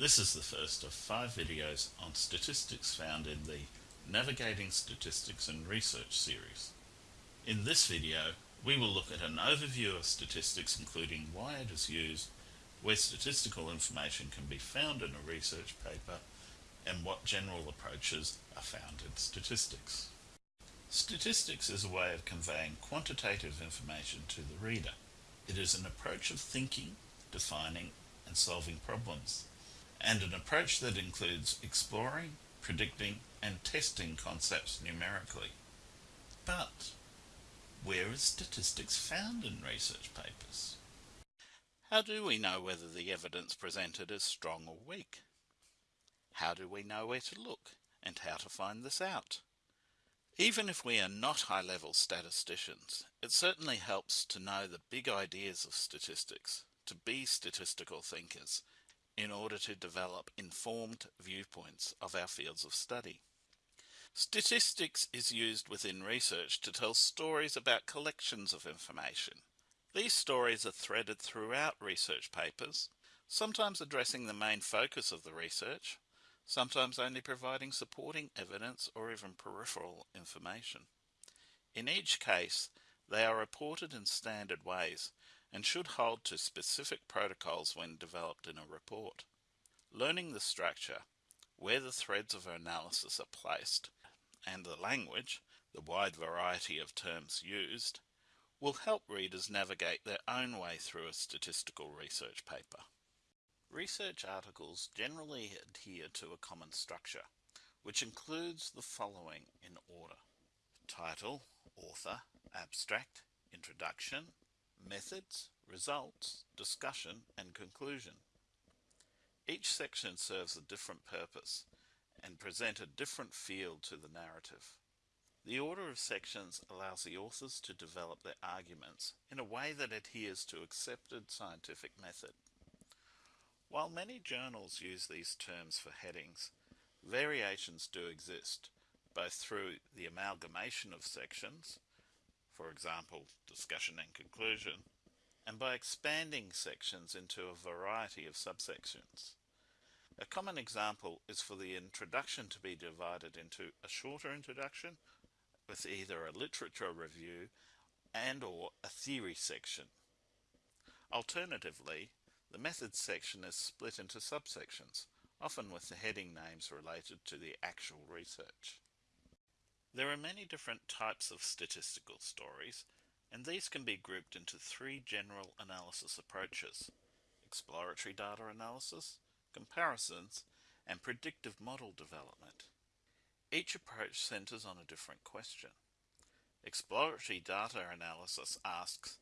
This is the first of five videos on statistics found in the Navigating Statistics and Research series. In this video, we will look at an overview of statistics including why it is used, where statistical information can be found in a research paper, and what general approaches are found in statistics. Statistics is a way of conveying quantitative information to the reader. It is an approach of thinking, defining, and solving problems and an approach that includes exploring, predicting, and testing concepts numerically. But where is statistics found in research papers? How do we know whether the evidence presented is strong or weak? How do we know where to look and how to find this out? Even if we are not high-level statisticians, it certainly helps to know the big ideas of statistics, to be statistical thinkers, in order to develop informed viewpoints of our fields of study. Statistics is used within research to tell stories about collections of information. These stories are threaded throughout research papers, sometimes addressing the main focus of the research, sometimes only providing supporting evidence or even peripheral information. In each case, they are reported in standard ways and should hold to specific protocols when developed in a report. Learning the structure, where the threads of analysis are placed, and the language, the wide variety of terms used, will help readers navigate their own way through a statistical research paper. Research articles generally adhere to a common structure, which includes the following in order. Title, author, abstract, introduction, methods, results, discussion, and conclusion. Each section serves a different purpose and present a different feel to the narrative. The order of sections allows the authors to develop their arguments in a way that adheres to accepted scientific method. While many journals use these terms for headings, variations do exist, both through the amalgamation of sections for example, discussion and conclusion, and by expanding sections into a variety of subsections. A common example is for the introduction to be divided into a shorter introduction with either a literature review and or a theory section. Alternatively, the methods section is split into subsections, often with the heading names related to the actual research. There are many different types of statistical stories, and these can be grouped into three general analysis approaches exploratory data analysis, comparisons, and predictive model development. Each approach centers on a different question. Exploratory data analysis asks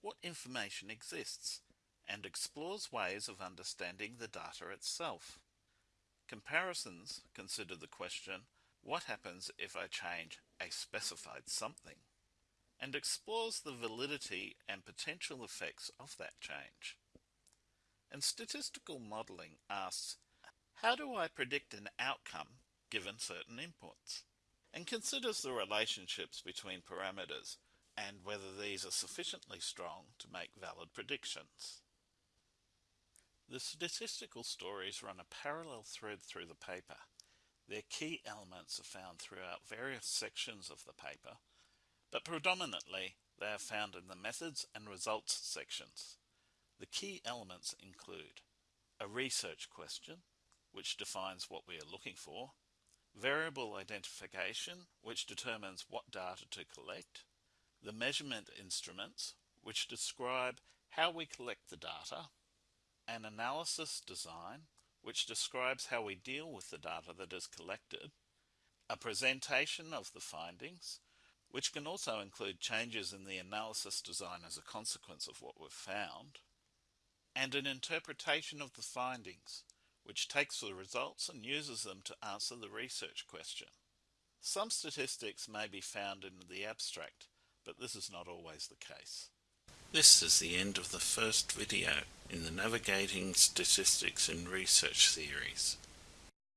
what information exists and explores ways of understanding the data itself. Comparisons consider the question what happens if I change a specified something? and explores the validity and potential effects of that change. And statistical modeling asks, how do I predict an outcome given certain inputs? And considers the relationships between parameters and whether these are sufficiently strong to make valid predictions. The statistical stories run a parallel thread through the paper their key elements are found throughout various sections of the paper, but predominantly they are found in the methods and results sections. The key elements include a research question, which defines what we are looking for, variable identification, which determines what data to collect, the measurement instruments, which describe how we collect the data, an analysis design, which describes how we deal with the data that is collected, a presentation of the findings, which can also include changes in the analysis design as a consequence of what we've found, and an interpretation of the findings, which takes the results and uses them to answer the research question. Some statistics may be found in the abstract, but this is not always the case. This is the end of the first video in the Navigating Statistics in Research series.